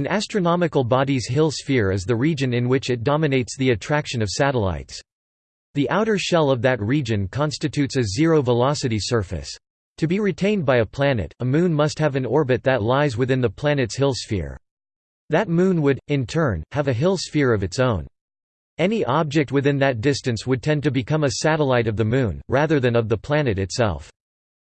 An astronomical body's Hill sphere is the region in which it dominates the attraction of satellites. The outer shell of that region constitutes a zero-velocity surface. To be retained by a planet, a moon must have an orbit that lies within the planet's Hill sphere. That moon would, in turn, have a Hill sphere of its own. Any object within that distance would tend to become a satellite of the Moon, rather than of the planet itself.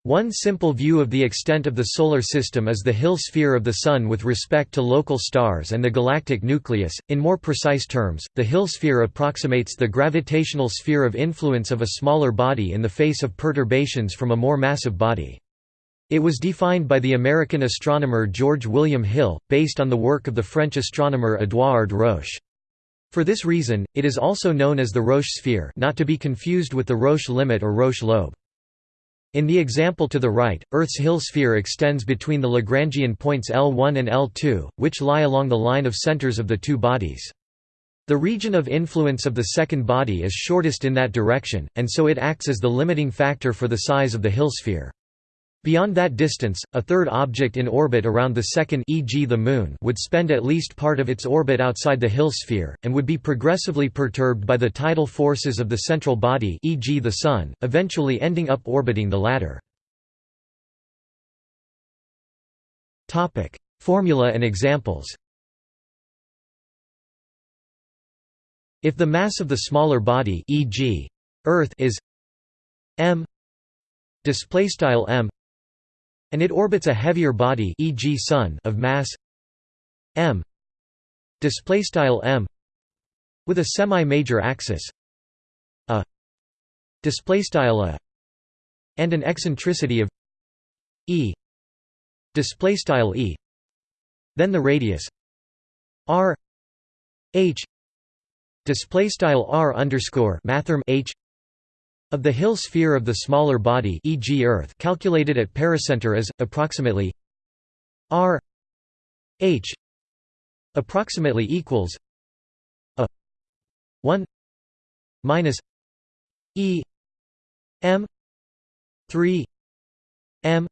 One simple view of the extent of the Solar System is the Hill sphere of the Sun with respect to local stars and the galactic nucleus. In more precise terms, the Hill sphere approximates the gravitational sphere of influence of a smaller body in the face of perturbations from a more massive body. It was defined by the American astronomer George William Hill, based on the work of the French astronomer Édouard Roche. For this reason, it is also known as the Roche sphere not to be confused with the Roche limit or Roche lobe. In the example to the right, Earth's Hill sphere extends between the Lagrangian points L1 and L2, which lie along the line of centers of the two bodies. The region of influence of the second body is shortest in that direction, and so it acts as the limiting factor for the size of the Hill sphere. Beyond that distance, a third object in orbit around the second e.g. the Moon would spend at least part of its orbit outside the Hill sphere, and would be progressively perturbed by the tidal forces of the central body e.g. the Sun, eventually ending up orbiting the latter. Formula and examples If the mass of the smaller body e.g. Earth is m display style m and it orbits a heavier body e.g. Sun of mass m display style m with a semi-major axis a display style a and an eccentricity of e display style e then the radius r h display style r underscore mathrm h of the Hill sphere of the smaller body e.g. Earth calculated at pericenter as, approximately r h approximately equals a 1 minus e m 3 m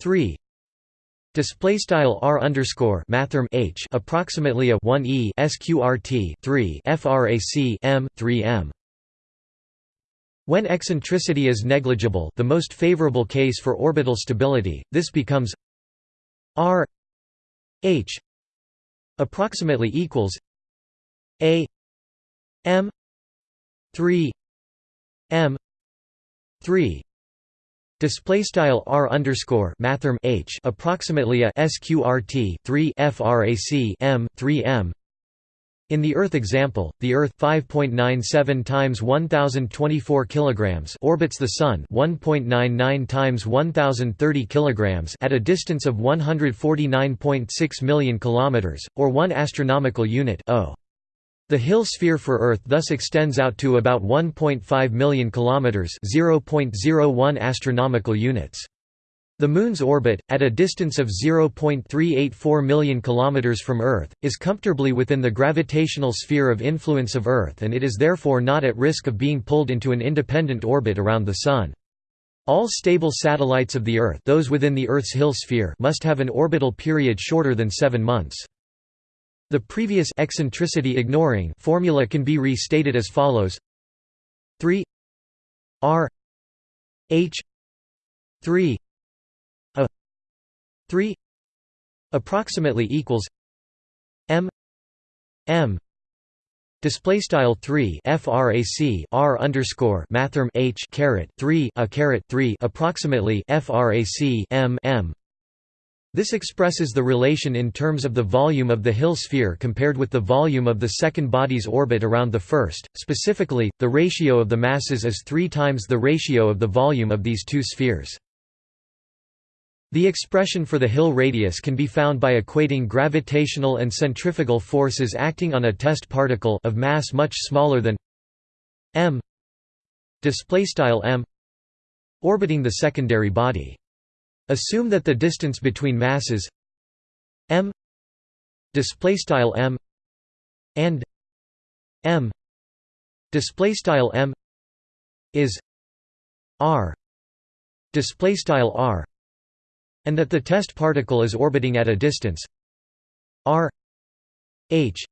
3 Display style r underscore mathrm h approximately a 1 e sqrt 3 frac m 3 m when eccentricity is negligible the most favorable case for orbital stability, this becomes r h approximately equals a m 3 m 3 Display style r underscore mathrm h approximately a sqrt 3 frac m 3 m in the Earth example, the Earth 5.97 times 1024 kilograms orbits the Sun 1.99 times 1030 kilograms at a distance of 149.6 million kilometers, or 1 astronomical unit o. The Hill sphere for Earth thus extends out to about 1.5 million kilometers, 0.01 astronomical units. The Moon's orbit, at a distance of 0.384 million km from Earth, is comfortably within the gravitational sphere of influence of Earth and it is therefore not at risk of being pulled into an independent orbit around the Sun. All stable satellites of the Earth those within the Earth's Hill sphere must have an orbital period shorter than seven months. The previous eccentricity ignoring formula can be restated as follows 3 r h 3 3 approximately equals m m display style 3 frac r underscore mathrm h caret 3 a caret 3 approximately frac m m this expresses the relation in terms of the volume of the Hill sphere compared with the volume of the second body's orbit around the first. Specifically, the ratio of the masses is three times the ratio of the volume of these two spheres. The expression for the Hill radius can be found by equating gravitational and centrifugal forces acting on a test particle of mass much smaller than m m orbiting the secondary body. Assume that the distance between masses m m and m m is r r and that the test particle is orbiting at a distance r h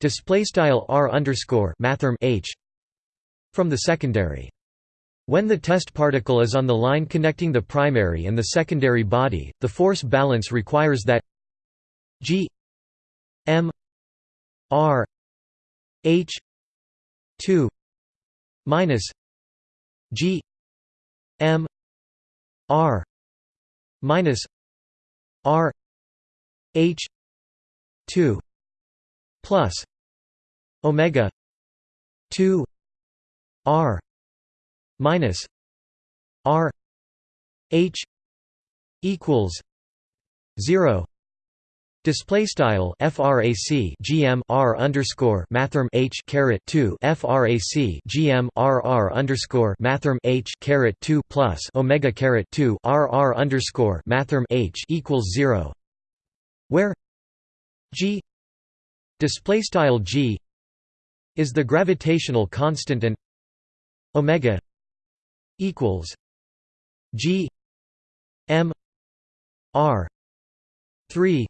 display style r underscore mathrm h from the secondary. When the test particle is on the line connecting the primary and the secondary body, the force balance requires that g m r h 2 minus g m r minus r h 2 plus omega 2 r minus r h equals 0 Display style frac gm r underscore mathrm h caret two frac gm r r underscore mathrm h caret two plus omega caret two r r underscore mathrm h equals zero, where g display style g is the gravitational constant and omega equals g m r three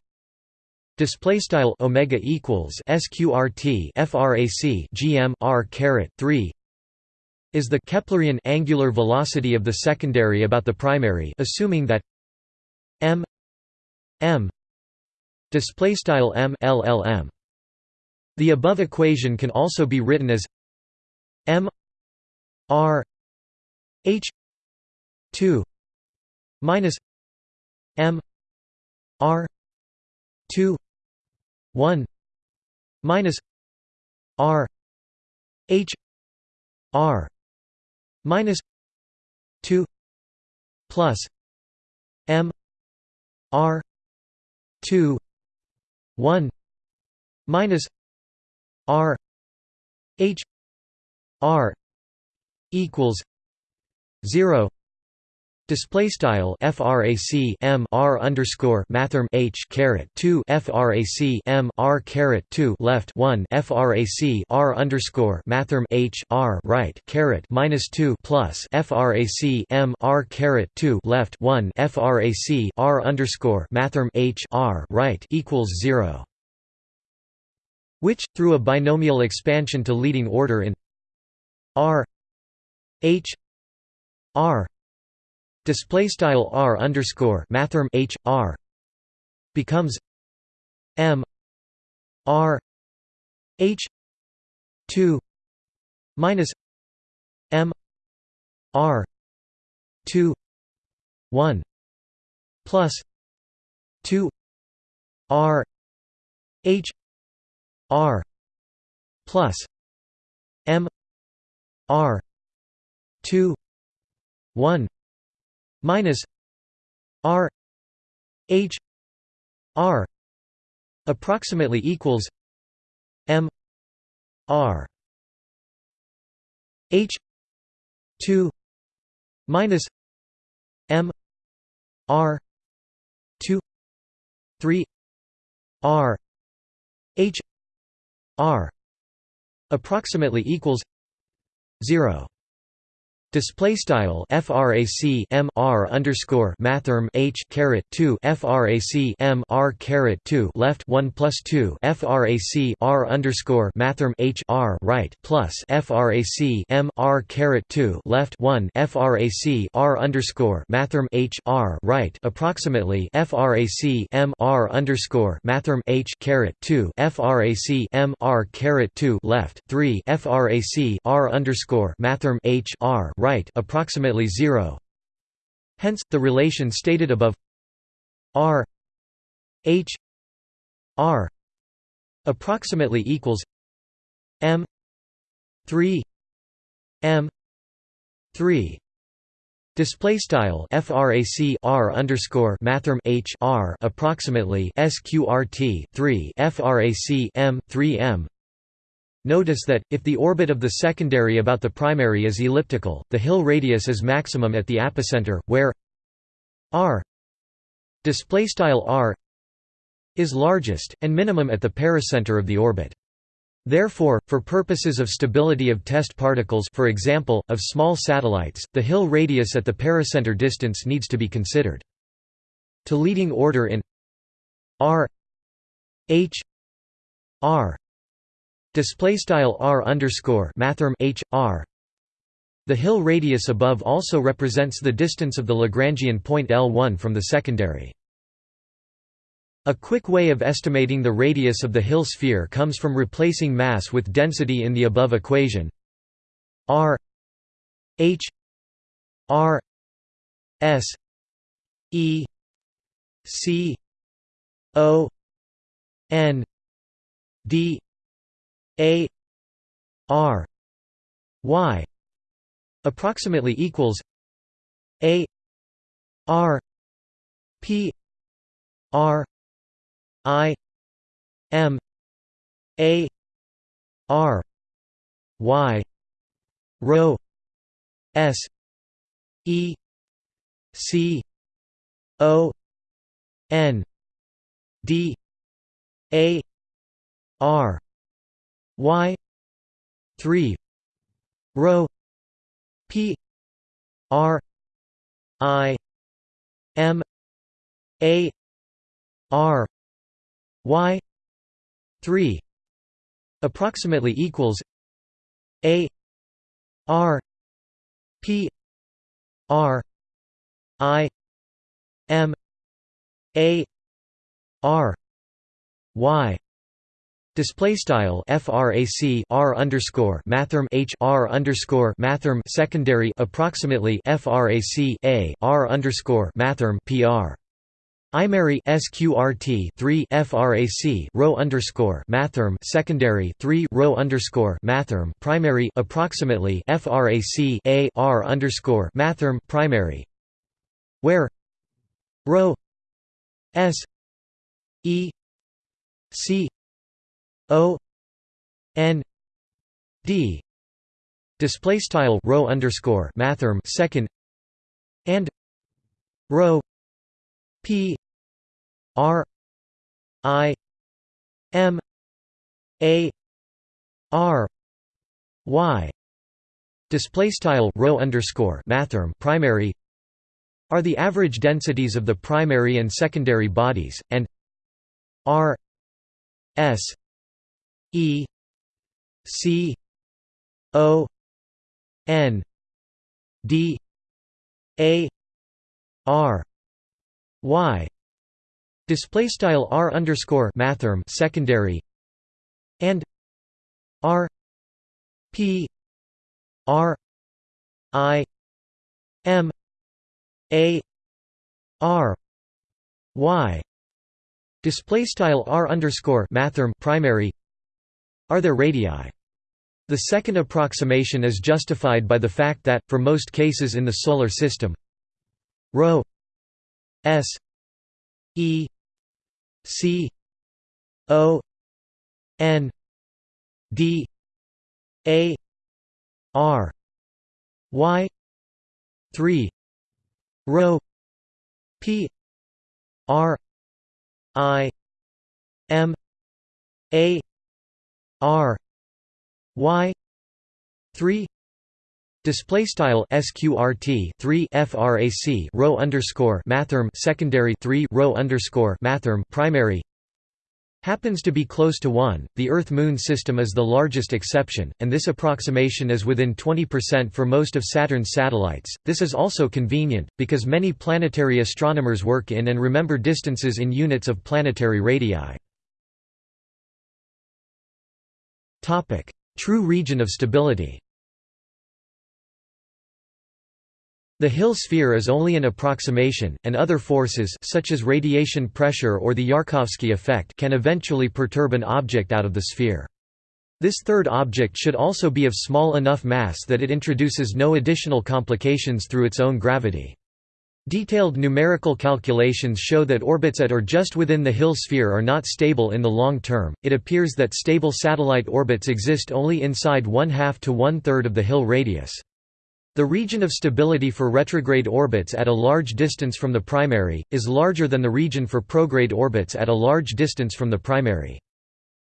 Display style omega equals sqrt frac gm r caret 3 is the Keplerian angular velocity of the secondary about the primary assuming that m m display style m llm the above equation can also be written as m r h 2 minus m r 2 1 minus r h r minus 2 plus m r 2 1 minus r h r equals 0 Display style frac m r underscore mathrm h caret two frac m r caret two left one frac r underscore mathrm h r right caret minus two plus frac m r caret two left one frac r underscore mathrm h r right equals zero. Which, through a binomial expansion to leading order in r h r display style r underscore mathrm h r becomes m r h 2 minus m r 2 1 plus 2 r h r plus m r 2 1 minus r h r approximately equals m r h 2 minus m r 2 3 r h r approximately equals 0 Display style frac m r underscore mathrm h caret two frac m r caret two left one plus two frac r underscore mathrm h r right plus frac m r caret two left one frac r underscore mathrm h r right approximately frac m r underscore mathrm h caret two frac m r caret two left three frac r underscore mathrm h r right approximately 0 hence the relation stated above r h r approximately equals m 3 m 3 Display style frac r underscore mathrm h r approximately sqrt 3 frac m 3 m Notice that, if the orbit of the secondary about the primary is elliptical, the Hill radius is maximum at the apocenter, where r r is largest, and minimum at the pericenter of the orbit. Therefore, for purposes of stability of test particles for example, of small satellites, the Hill radius at the pericenter distance needs to be considered. To leading order in r h r display style r underscore mathrm h r the hill radius above also represents the distance of the Lagrangian point L1 from the secondary. A quick way of estimating the radius of the Hill sphere comes from replacing mass with density in the above equation r h r s e c o n d a r y approximately equals a r p r i m a r y rho s e c o n d a r y 3 rho p r i m a r y 3 approximately equals a r p r i m a r y Display style frac r underscore mathrm h r underscore mathrm secondary approximately frac a r underscore mathrm pr. Imary sqrt 3 frac rho underscore mathrm secondary 3 rho underscore mathrm primary approximately frac a r underscore mathrm primary where rho s e c o n d. Display style rho underscore mathrm second and rho P R I M A R Y. Display style row underscore mathrm primary are the average densities of the primary and secondary bodies and R S E C O N D A R y. Display style r underscore mathrm secondary and r p r i m a r y. Display style r underscore mathrm primary are their radii. The second approximation is justified by the fact that, for most cases in the Solar System, ρ S E C O N D A R Y three rho P R I M A R Y three Display style sqrt 3 frac rho underscore mathrm secondary 3 rho underscore mathrm primary happens to be close to 1. The Earth-Moon system is the largest exception, and this approximation is within 20% for most of Saturn's satellites. This is also convenient because many planetary astronomers work in and remember distances in units of planetary radii. Topic: True region of stability. The Hill sphere is only an approximation, and other forces such as radiation pressure or the Yarkovsky effect can eventually perturb an object out of the sphere. This third object should also be of small enough mass that it introduces no additional complications through its own gravity. Detailed numerical calculations show that orbits at or just within the Hill sphere are not stable in the long term. It appears that stable satellite orbits exist only inside one half to one third of the Hill radius. The region of stability for retrograde orbits at a large distance from the primary, is larger than the region for prograde orbits at a large distance from the primary.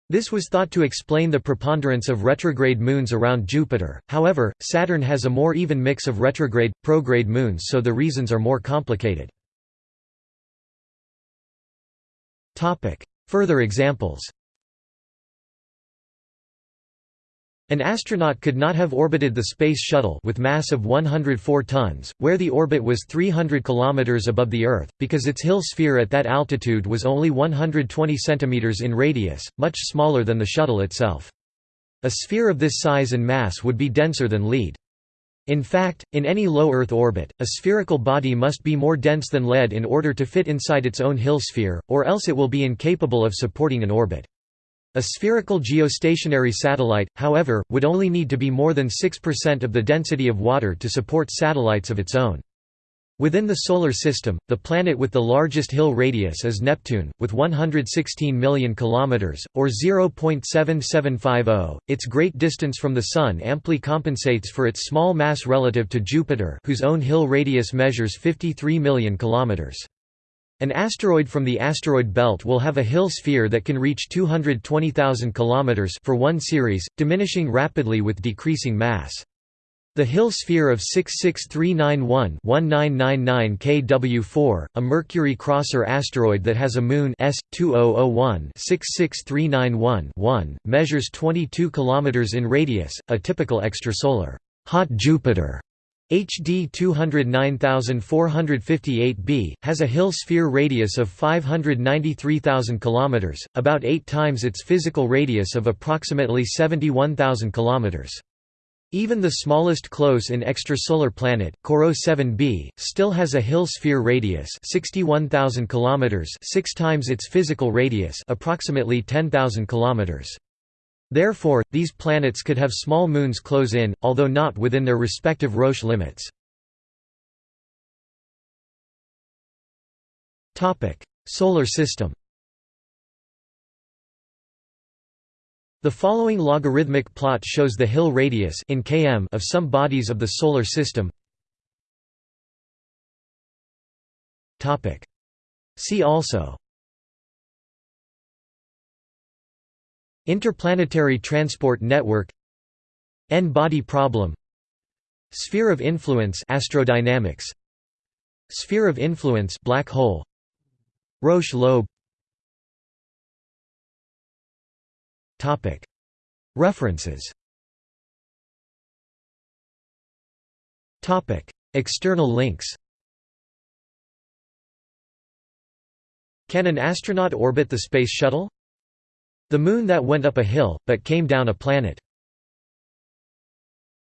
This was thought to explain the preponderance of retrograde moons around Jupiter, however, Saturn has a more even mix of retrograde, prograde moons so the reasons are more complicated. Further examples An astronaut could not have orbited the Space Shuttle with mass of 104 tons, where the orbit was 300 km above the Earth, because its Hill sphere at that altitude was only 120 cm in radius, much smaller than the shuttle itself. A sphere of this size and mass would be denser than lead. In fact, in any low Earth orbit, a spherical body must be more dense than lead in order to fit inside its own Hill sphere, or else it will be incapable of supporting an orbit. A spherical geostationary satellite, however, would only need to be more than 6% of the density of water to support satellites of its own. Within the Solar System, the planet with the largest Hill radius is Neptune, with 116 million kilometers, or 0.7750. Its great distance from the Sun amply compensates for its small mass relative to Jupiter, whose own Hill radius measures 53 million kilometers. An asteroid from the asteroid belt will have a Hill sphere that can reach 220,000 km for one Ceres, diminishing rapidly with decreasing mass. The Hill sphere of 66391-1999 kW4, a Mercury crosser asteroid that has a moon S 2001-66391-1, measures 22 km in radius, a typical extrasolar hot Jupiter HD 209458b, has a Hill sphere radius of 593,000 km, about eight times its physical radius of approximately 71,000 km. Even the smallest close-in extrasolar planet, Corot 7b, still has a Hill sphere radius 61,000 km, six times its physical radius approximately 10,000 km. Therefore, these planets could have small moons close in, although not within their respective Roche limits. Solar system The following logarithmic plot shows the Hill radius in km of some bodies of the Solar System. See also Interplanetary Transport Network N-body problem Sphere of influence astrodynamics Sphere of influence black hole Roche lobe Topic. References. Topic. External links. Can an astronaut orbit the Space Shuttle? The moon that went up a hill, but came down a planet.